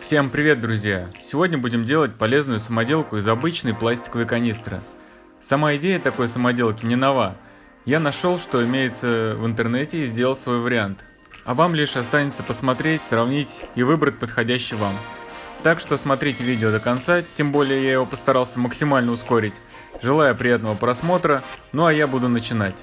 Всем привет, друзья! Сегодня будем делать полезную самоделку из обычной пластиковой канистры. Сама идея такой самоделки не нова. Я нашел, что имеется в интернете и сделал свой вариант. А вам лишь останется посмотреть, сравнить и выбрать подходящий вам. Так что смотрите видео до конца, тем более я его постарался максимально ускорить. Желаю приятного просмотра, ну а я буду начинать.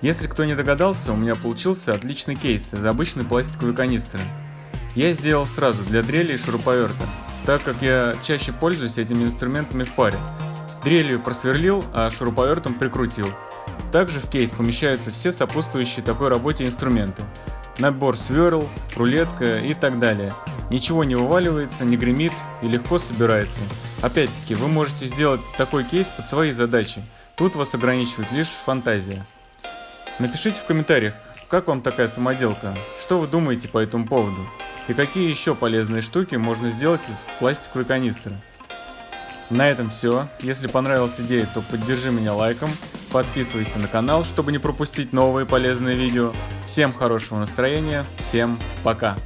Если кто не догадался, у меня получился отличный кейс из обычной пластиковой канистры. Я сделал сразу для дрели и шуруповерта, так как я чаще пользуюсь этими инструментами в паре. Дрелью просверлил, а шуруповертом прикрутил. Также в кейс помещаются все сопутствующие такой работе инструменты. Набор сверл, рулетка и так далее. Ничего не вываливается, не гремит и легко собирается. Опять-таки, вы можете сделать такой кейс под свои задачи. Тут вас ограничивает лишь фантазия. Напишите в комментариях, как вам такая самоделка, что вы думаете по этому поводу и какие еще полезные штуки можно сделать из пластиковой канистры. На этом все. Если понравилась идея, то поддержи меня лайком, подписывайся на канал, чтобы не пропустить новые полезные видео. Всем хорошего настроения, всем пока!